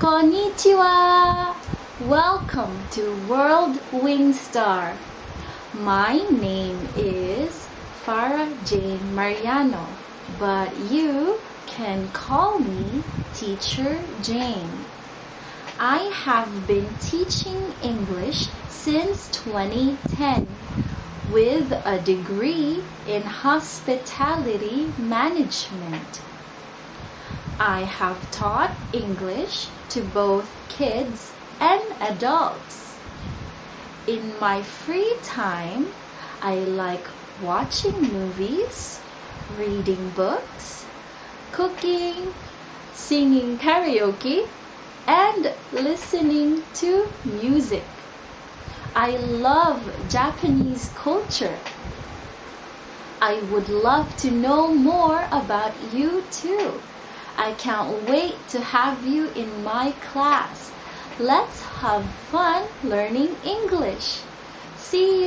Konnichiwa! Welcome to World Wing Star. My name is Farah Jane Mariano, but you can call me Teacher Jane. I have been teaching English since 2010 with a degree in hospitality management. I have taught English to both kids and adults. In my free time, I like watching movies, reading books, cooking, singing karaoke, and listening to music. I love Japanese culture. I would love to know more about you too. I can't wait to have you in my class. Let's have fun learning English. See